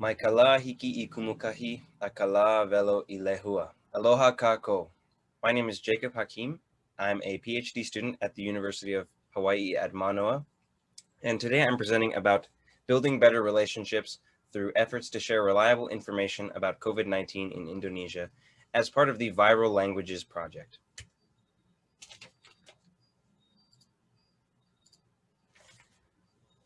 Mai kala hiki i kumukahi, akala velo i lehua. Aloha kako. My name is Jacob Hakim. I'm a PhD student at the University of Hawaii at Manoa. And today I'm presenting about building better relationships through efforts to share reliable information about COVID-19 in Indonesia as part of the Viral Languages Project.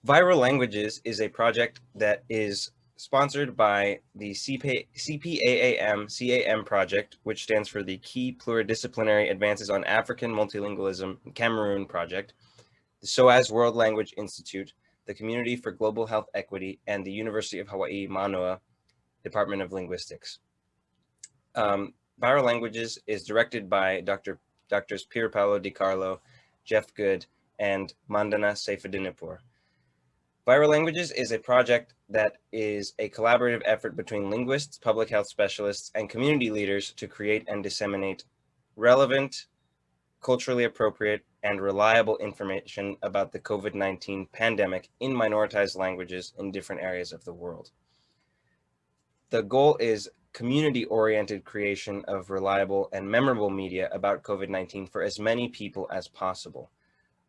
Viral Languages is a project that is sponsored by the CP, KPAAM-CAM project, which stands for the Key Pluridisciplinary Advances on African Multilingualism Cameroon project, the SOAS World Language Institute, the Community for Global Health Equity, and the University of Hawaii Manoa Department of Linguistics. Um, Viral Languages is directed by Dr. Drs. Pier Paolo Di Carlo, Jeff Good, and Mandana Seyfeddinipur. Viral Languages is a project that is a collaborative effort between linguists, public health specialists, and community leaders to create and disseminate relevant, culturally appropriate, and reliable information about the COVID-19 pandemic in minoritized languages in different areas of the world. The goal is community-oriented creation of reliable and memorable media about COVID-19 for as many people as possible.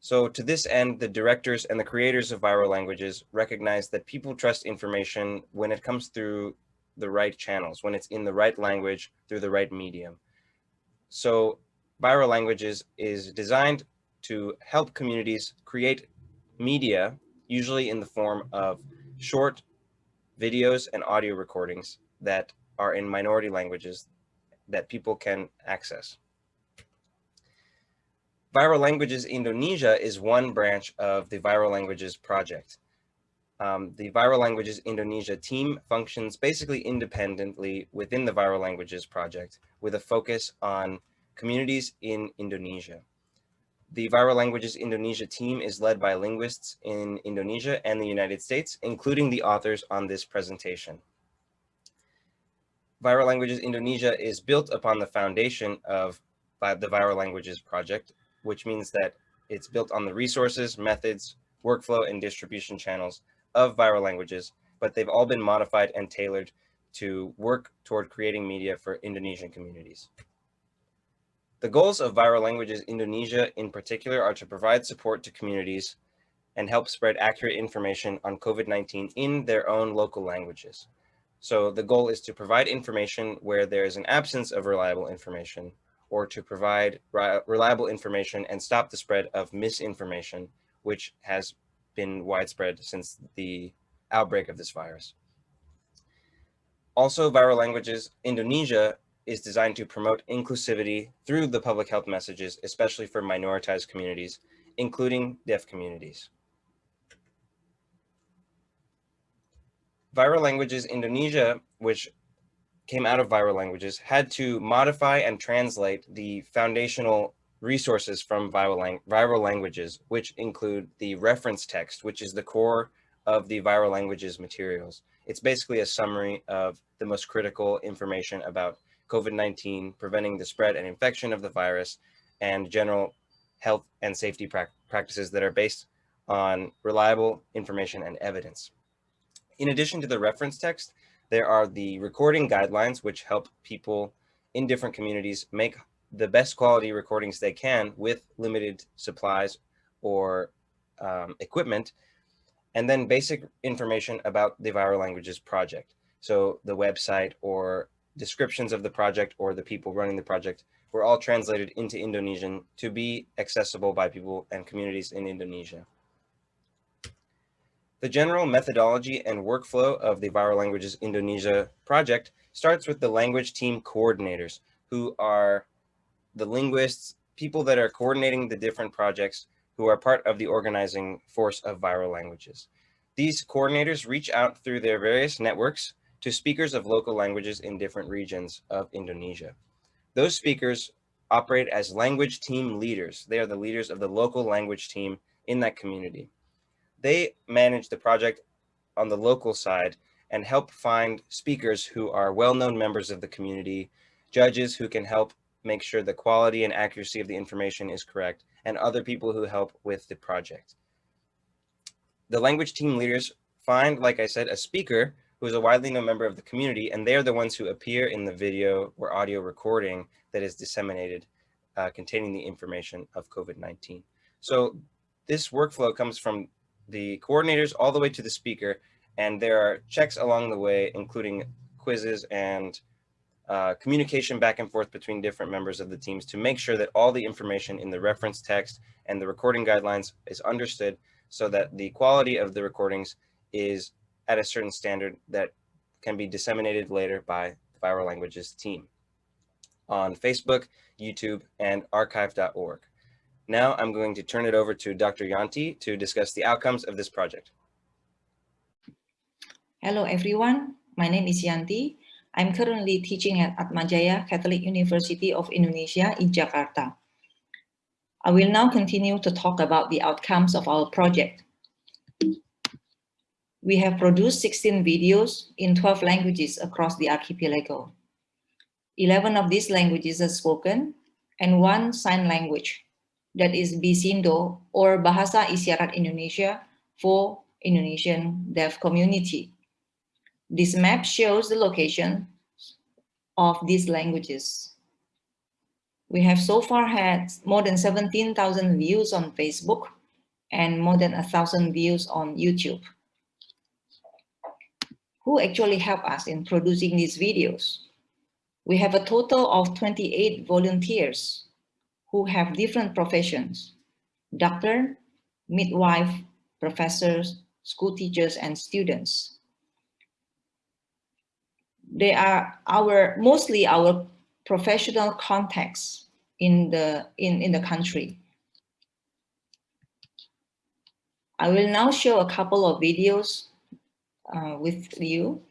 So to this end, the directors and the creators of viral languages recognize that people trust information when it comes through the right channels, when it's in the right language, through the right medium. So viral languages is designed to help communities create media, usually in the form of short videos and audio recordings that are in minority languages that people can access. Viral Languages Indonesia is one branch of the Viral Languages project. Um, the Viral Languages Indonesia team functions basically independently within the Viral Languages project with a focus on communities in Indonesia. The Viral Languages Indonesia team is led by linguists in Indonesia and the United States, including the authors on this presentation. Viral Languages Indonesia is built upon the foundation of the Viral Languages project, which means that it's built on the resources, methods, workflow, and distribution channels of viral languages, but they've all been modified and tailored to work toward creating media for Indonesian communities. The goals of Viral Languages Indonesia in particular are to provide support to communities and help spread accurate information on COVID-19 in their own local languages. So the goal is to provide information where there is an absence of reliable information or to provide reliable information and stop the spread of misinformation, which has been widespread since the outbreak of this virus. Also, Viral Languages Indonesia is designed to promote inclusivity through the public health messages, especially for minoritized communities, including deaf communities. Viral Languages Indonesia, which came out of viral languages had to modify and translate the foundational resources from viral, lang viral languages, which include the reference text, which is the core of the viral languages materials. It's basically a summary of the most critical information about COVID-19, preventing the spread and infection of the virus, and general health and safety pra practices that are based on reliable information and evidence. In addition to the reference text, there are the recording guidelines, which help people in different communities make the best quality recordings they can with limited supplies or um, equipment, and then basic information about the Viral Languages project. So the website or descriptions of the project or the people running the project were all translated into Indonesian to be accessible by people and communities in Indonesia. The general methodology and workflow of the Viral Languages Indonesia project starts with the language team coordinators, who are the linguists, people that are coordinating the different projects who are part of the organizing force of viral languages. These coordinators reach out through their various networks to speakers of local languages in different regions of Indonesia. Those speakers operate as language team leaders. They are the leaders of the local language team in that community they manage the project on the local side and help find speakers who are well-known members of the community, judges who can help make sure the quality and accuracy of the information is correct, and other people who help with the project. The language team leaders find, like I said, a speaker who is a widely known member of the community, and they are the ones who appear in the video or audio recording that is disseminated uh, containing the information of COVID-19. So this workflow comes from the coordinators all the way to the speaker, and there are checks along the way, including quizzes and uh, communication back and forth between different members of the teams to make sure that all the information in the reference text and the recording guidelines is understood so that the quality of the recordings is at a certain standard that can be disseminated later by the Viral Languages team on Facebook, YouTube, and archive.org. Now I'm going to turn it over to Dr. Yanti to discuss the outcomes of this project. Hello, everyone. My name is Yanti. I'm currently teaching at Atmajaya Catholic University of Indonesia in Jakarta. I will now continue to talk about the outcomes of our project. We have produced 16 videos in 12 languages across the archipelago. 11 of these languages are spoken and one sign language that is Bisindo or Bahasa Isyarat Indonesia for Indonesian deaf community. This map shows the location of these languages. We have so far had more than 17,000 views on Facebook and more than a thousand views on YouTube. Who actually helped us in producing these videos? We have a total of 28 volunteers who have different professions, doctor, midwife, professors, school teachers, and students. They are our mostly our professional contacts in the in, in the country. I will now show a couple of videos uh, with you.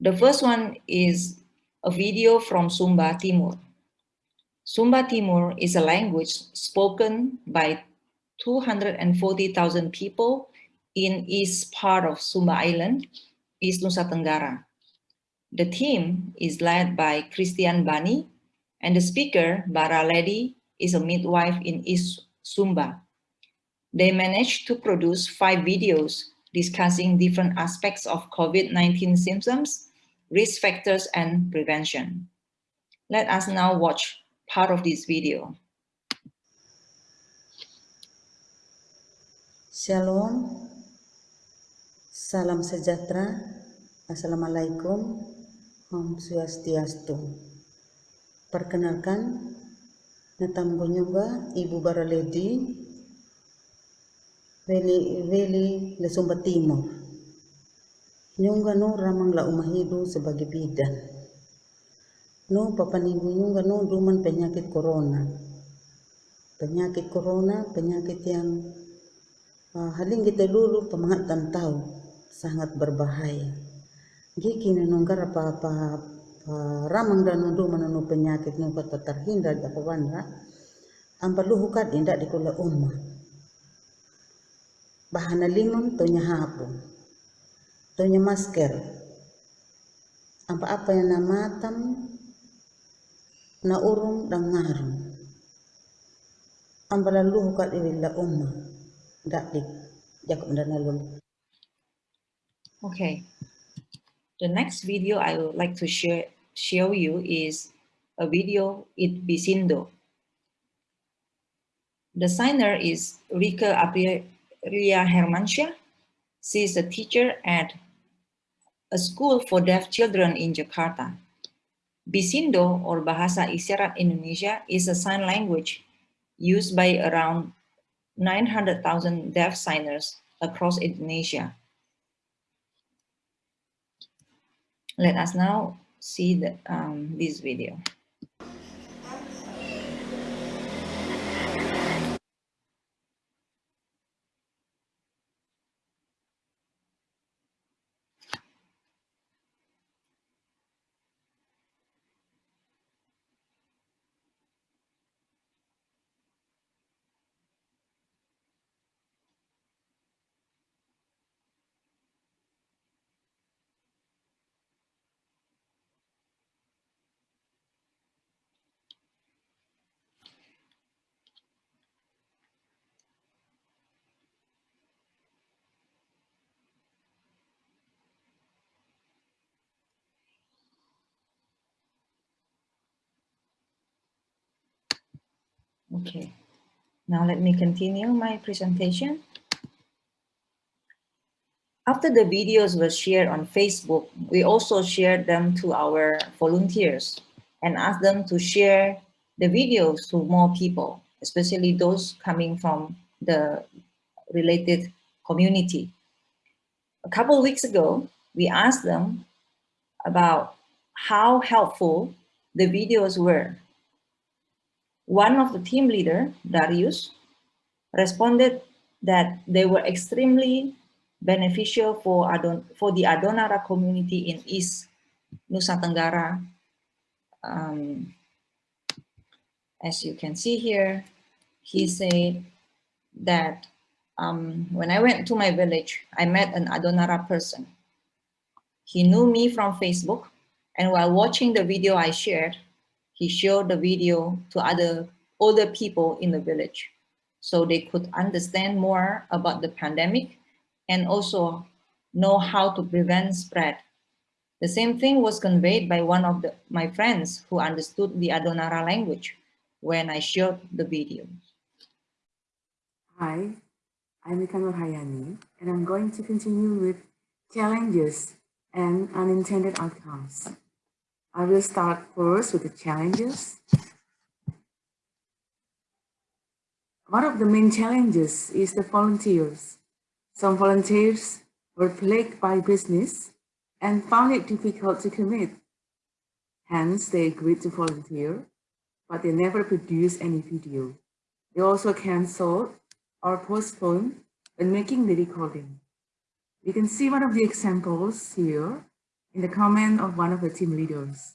The first one is a video from Sumba Timur. Sumba Timur is a language spoken by 240,000 people in east part of Sumba Island, East Nusa Tenggara. The team is led by Christian Bani, and the speaker, Bara Lady, is a midwife in East Sumba. They managed to produce five videos discussing different aspects of COVID-19 symptoms, risk factors, and prevention. Let us now watch part of this video. Shalom, salam sejahtera, Assalamualaikum, Om Swastiastu. Perkenalkan, Natambo Nyoba, Ibu Baraledi, Veli, Veli Lesumba Timur. Nyungga no ramang la umahidu sebagai bidan no papaninggung no duman penyakit corona. Penyakit corona, penyakit yang uh, haling kita dulu pemangatan tahu sangat berbahaya. Giki nenungkar apa apa ramang dan nundu menunu penyakit nu kata terhindar di apa bandra. Ampalu hukat indak di kula umma. Bahana limon tonya hapu. Tonya masker. Apa-apa yang namatam na urung dan ngarum. Ambala luhu kat iwilla umma. Dak dik. Jakob dan Okay. The next video I would like to share show you is a video in Bisindo. The signer is Rika Aprilia Hermansyah. She is a teacher at a school for deaf children in Jakarta. Bisindo or Bahasa Isyarat Indonesia is a sign language used by around 900,000 deaf signers across Indonesia. Let us now see the, um, this video. Okay, now let me continue my presentation. After the videos were shared on Facebook, we also shared them to our volunteers and asked them to share the videos to more people, especially those coming from the related community. A couple weeks ago, we asked them about how helpful the videos were. One of the team leader, Darius, responded that they were extremely beneficial for, Adon for the Adonara community in East Nusa Tenggara. Um, as you can see here, he said that um, when I went to my village, I met an Adonara person. He knew me from Facebook, and while watching the video I shared, he showed the video to other older people in the village so they could understand more about the pandemic and also know how to prevent spread. The same thing was conveyed by one of the, my friends who understood the Adonara language when I showed the video. Hi, I'm Ika Hayani, and I'm going to continue with challenges and unintended outcomes. I will start first with the challenges. One of the main challenges is the volunteers. Some volunteers were plagued by business and found it difficult to commit. Hence, they agreed to volunteer, but they never produced any video. They also canceled or postponed when making the recording. You can see one of the examples here in the comment of one of the team leaders.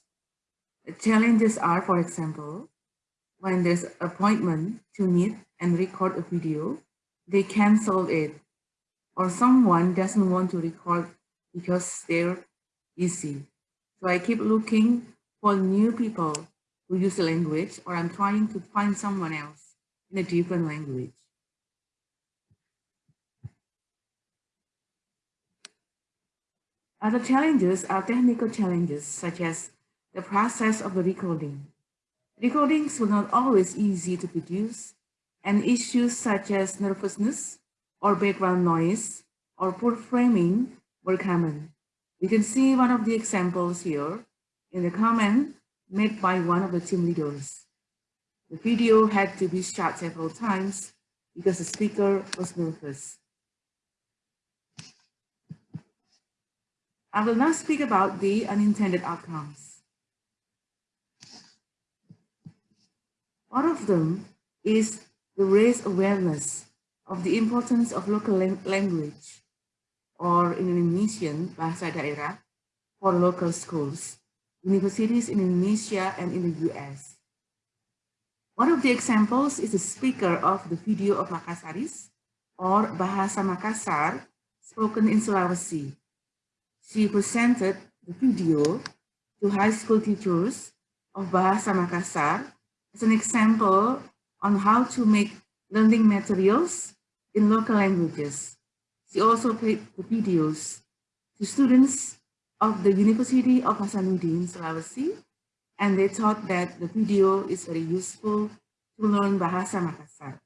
The challenges are, for example, when there's appointment to meet and record a video, they cancel it or someone doesn't want to record because they're busy. So I keep looking for new people who use the language or I'm trying to find someone else in a different language. Other challenges are technical challenges such as the process of the recording. Recordings were not always easy to produce and issues such as nervousness or background noise or poor framing were common. You can see one of the examples here in the comment made by one of the team leaders. The video had to be shot several times because the speaker was nervous. I will now speak about the unintended outcomes. One of them is the raise awareness of the importance of local language or in Indonesian, bahasa daerah, for local schools, universities in Indonesia and in the US. One of the examples is the speaker of the video of Makassarese or Bahasa Makassar spoken in Sulawesi. She presented the video to high school teachers of Bahasa Makassar as an example on how to make learning materials in local languages. She also played the videos to students of the University of Hasanuddin, Sulawesi, and they thought that the video is very useful to learn Bahasa Makassar.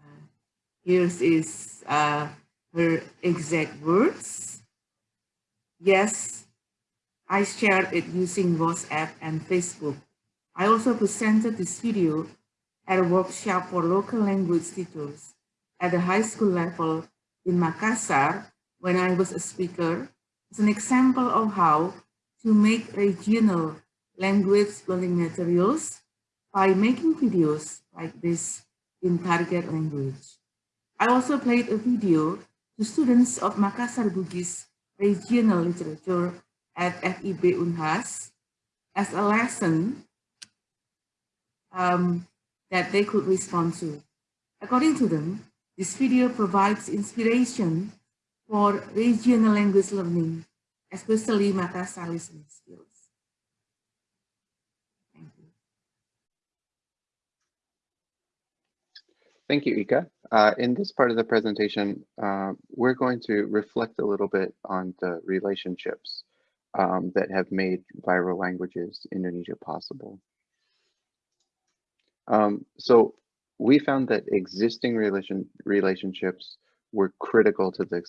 Uh, here is uh, her exact words. Yes, I shared it using WhatsApp and Facebook. I also presented this video at a workshop for local language teachers at the high school level in Makassar when I was a speaker as an example of how to make regional language learning materials by making videos like this in target language. I also played a video to students of Makassar Bugis regional literature at FIB Unhas as a lesson um, that they could respond to. According to them, this video provides inspiration for regional language learning, especially Makassar listening skills. Thank you. Thank you, Ika. Uh, in this part of the presentation, uh, we're going to reflect a little bit on the relationships um, that have made viral languages Indonesia possible. Um, so we found that existing relation relationships were critical to the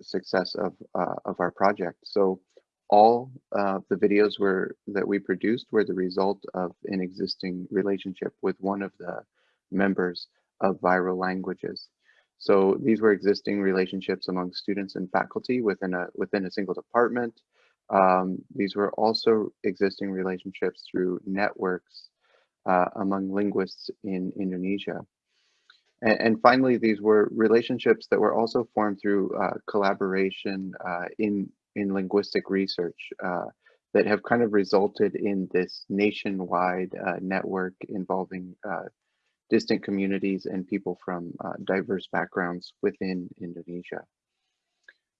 success of uh, of our project. So all uh, the videos were that we produced were the result of an existing relationship with one of the members of viral languages. So these were existing relationships among students and faculty within a within a single department. Um, these were also existing relationships through networks uh, among linguists in Indonesia. And, and, finally, these were relationships that were also formed through uh, collaboration uh, in, in linguistic research uh, that have kind of resulted in this nationwide uh, network involving uh, distant communities and people from diverse backgrounds within Indonesia.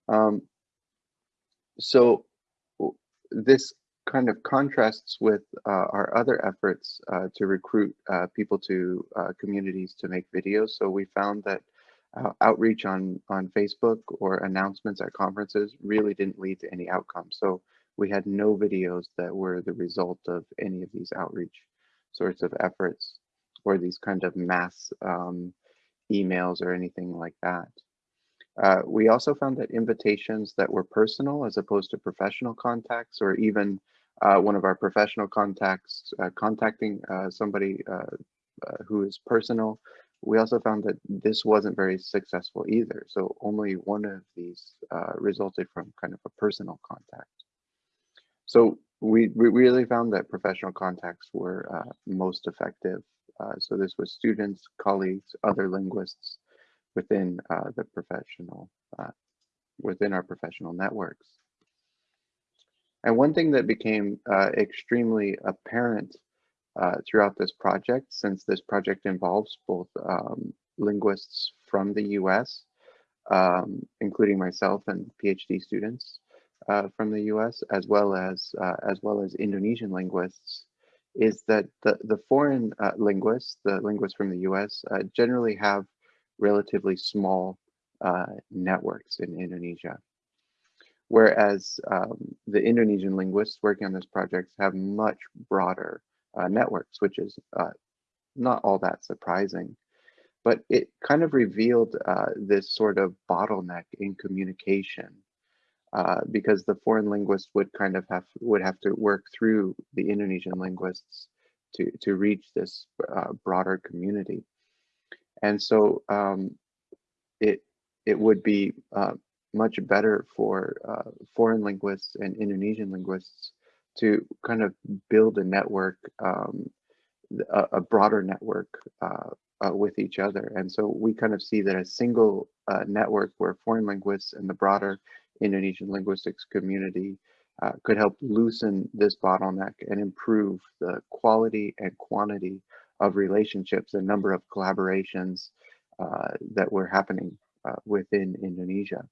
Um, so this kind of contrasts with uh, our other efforts uh, to recruit uh, people to uh, communities to make videos. So we found that uh, outreach on, on Facebook or announcements at conferences really didn't lead to any outcome. So we had no videos that were the result of any of these outreach sorts of efforts or these kind of mass um, emails or anything like that. Uh, we also found that invitations that were personal as opposed to professional contacts or even uh, one of our professional contacts uh, contacting uh, somebody uh, uh, who is personal. We also found that this wasn't very successful either. So only one of these resulted from kind of a personal contact. So we, we really found that professional contacts were most effective. So this was students, colleagues, other linguists within the professional, within our professional networks. And one thing that became uh, extremely apparent uh, throughout this project, since this project involves both um, linguists from the US, um, including myself and PhD students uh, from the US, as well as uh, as well as Indonesian linguists, is that the, the foreign uh, linguists, the linguists from the US, uh, generally have relatively small networks in Indonesia. Whereas um, the Indonesian linguists working on this project have much broader uh, networks, which is uh, not all that surprising. But it kind of revealed uh, this sort of bottleneck in communication uh, because the foreign linguists would kind of have would have to work through the Indonesian linguists to to reach this uh, broader community, and so um, it it would be uh, much better for uh, foreign linguists and Indonesian linguists to kind of build a network, um, a, a, broader network uh, uh, with each other. And so we kind of see that a single uh, network where foreign linguists and the broader Indonesian linguistics community uh, could help loosen this bottleneck and improve the quality and quantity of relationships, and number of collaborations uh, that were happening within Indonesia.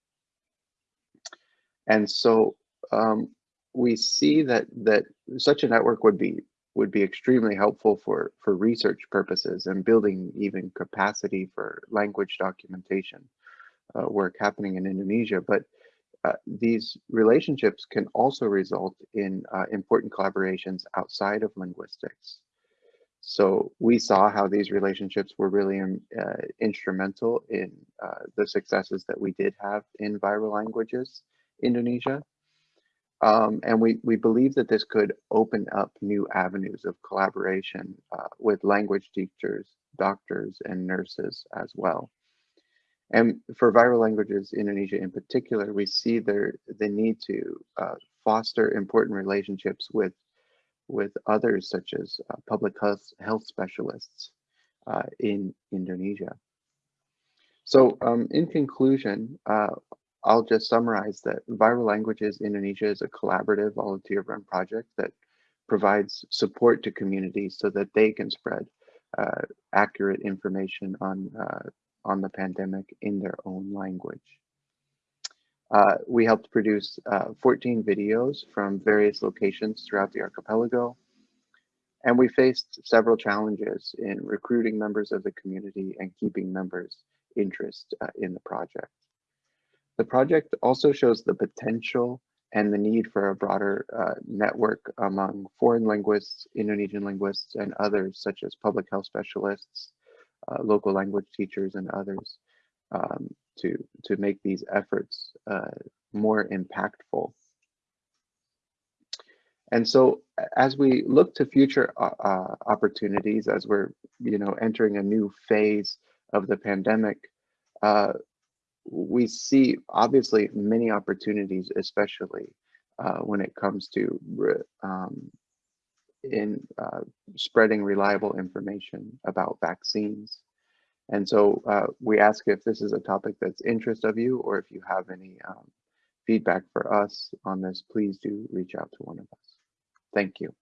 And so um, we see that that such a network would be would be extremely helpful for for research purposes and building even capacity for language documentation uh, work happening in Indonesia. But uh, these relationships can also result in uh, important collaborations outside of linguistics. So we saw how these relationships were really um, uh, instrumental in uh, the successes that we did have in viral languages Indonesia. Um, and we, we believe that this could open up new avenues of collaboration uh, with language teachers, doctors, and nurses as well. And for viral languages, Indonesia in particular, we see there the need to uh, foster important relationships with with others such as uh, public health, health specialists uh, in Indonesia. So um, in conclusion, uh, I'll just summarize that Viral Languages Indonesia is a collaborative volunteer run project that provides support to communities so that they can spread uh, accurate information on, uh, on the pandemic in their own language. Uh, we helped produce uh, 14 videos from various locations throughout the archipelago. And we faced several challenges in recruiting members of the community and keeping members' interest uh, in the project. The project also shows the potential and the need for a broader uh, network among foreign linguists, Indonesian linguists, and others, such as public health specialists, uh, local language teachers, and others, um, to, to make these efforts uh, more impactful. And so as we look to future uh, uh, opportunities, as we're you know entering a new phase of the pandemic, uh, we see obviously many opportunities, especially uh, when it comes to um, in uh, spreading reliable information about vaccines. And so uh, we ask if this is a topic that's interest of you or if you have any um, feedback for us on this, please do reach out to one of us. Thank you.